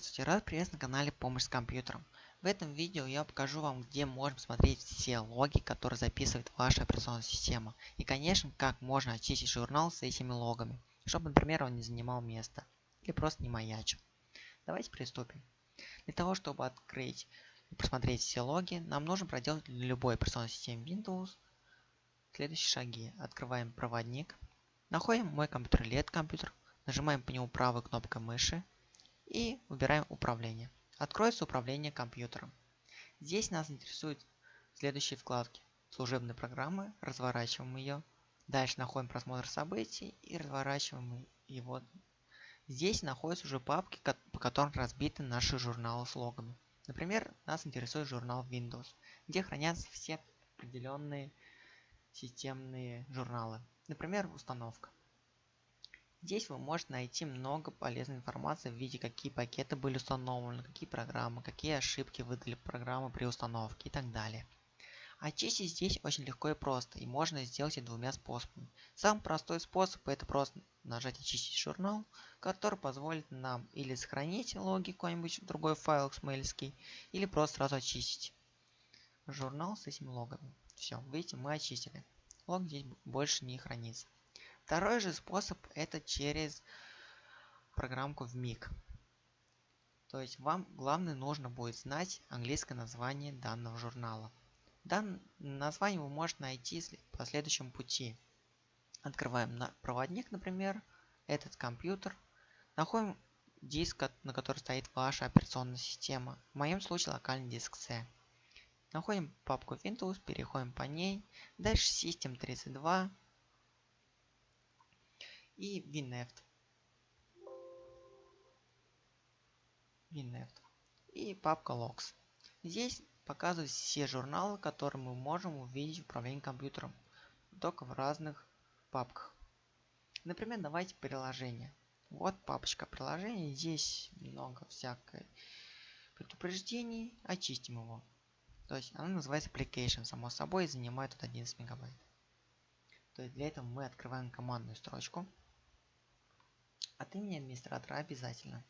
Здравствуйте, рад приветствовать на канале Помощь с компьютером. В этом видео я покажу вам, где можно смотреть все логи, которые записывает ваша операционная система. И, конечно, как можно очистить журнал с этими логами, чтобы, например, он не занимал место или просто не маячил. Давайте приступим. Для того, чтобы открыть и посмотреть все логи, нам нужно проделать для любой операционной системы Windows следующие шаги. Открываем проводник, находим мой компьютер или этот компьютер, нажимаем по нему правой кнопкой мыши и выбираем управление. Откроется управление компьютером. Здесь нас интересуют следующие вкладки. Служебные программы, разворачиваем ее. Дальше находим просмотр событий и разворачиваем его. Здесь находятся уже папки, по которым разбиты наши журналы с логами. Например, нас интересует журнал Windows, где хранятся все определенные системные журналы. Например, установка. Здесь вы можете найти много полезной информации в виде какие пакеты были установлены, какие программы, какие ошибки выдали программы при установке и так далее. Очистить здесь очень легко и просто, и можно сделать это двумя способами. Самый простой способ это просто нажать очистить журнал, который позволит нам или сохранить логи какой-нибудь другой файл xml, или просто сразу очистить журнал с этими логами. Все, видите, мы очистили. Лог здесь больше не хранится. Второй же способ это через программку в МИГ. То есть вам главное нужно будет знать английское название данного журнала. Данное название вы можете найти по следующему пути. Открываем на проводник, например, этот компьютер. Находим диск, на который стоит ваша операционная система. В моем случае локальный диск C. Находим папку Windows, переходим по ней. Дальше System32 и WinNeft. WinNeft. И папка Logs. Здесь показывают все журналы, которые мы можем увидеть в управлении компьютером, только в разных папках. Например, давайте приложение. Вот папочка приложений, здесь много всякой предупреждений, очистим его. То есть она называется application, само собой, и занимает тут 11 мегабайт. То есть для этого мы открываем командную строчку от имени администратора обязательно.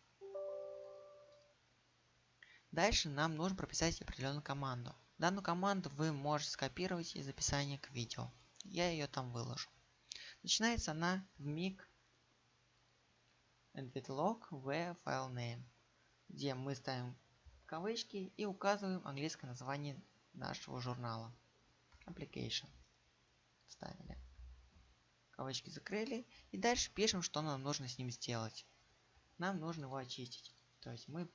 Дальше нам нужно прописать определенную команду. Данную команду вы можете скопировать из описания к видео. Я ее там выложу. Начинается она в mig log v file name, где мы ставим кавычки и указываем английское название нашего журнала. Application. Ставили кавычки закрыли. И дальше пишем, что нам нужно с ним сделать. Нам нужно его очистить. То есть мы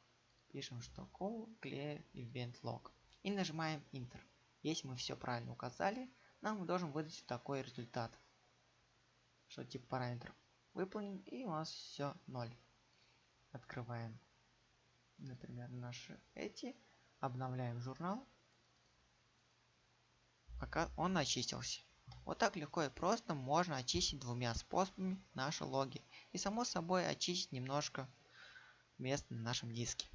пишем, что call clear event log. И нажимаем Enter. Если мы все правильно указали, нам должен выдать такой результат. Что тип параметров выполнен и у нас все 0. Открываем, например, наши эти, обновляем журнал, пока он очистился. Вот так легко и просто можно очистить двумя способами наши логи. И само собой очистить немножко места на нашем диске.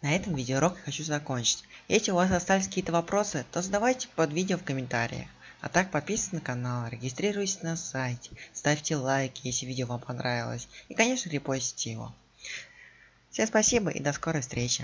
На этом видеоурок я хочу закончить. Если у вас остались какие-то вопросы, то задавайте под видео в комментариях. А так подписывайтесь на канал, регистрируйтесь на сайте, ставьте лайки, если видео вам понравилось. И конечно репостите его. Всем спасибо и до скорой встречи.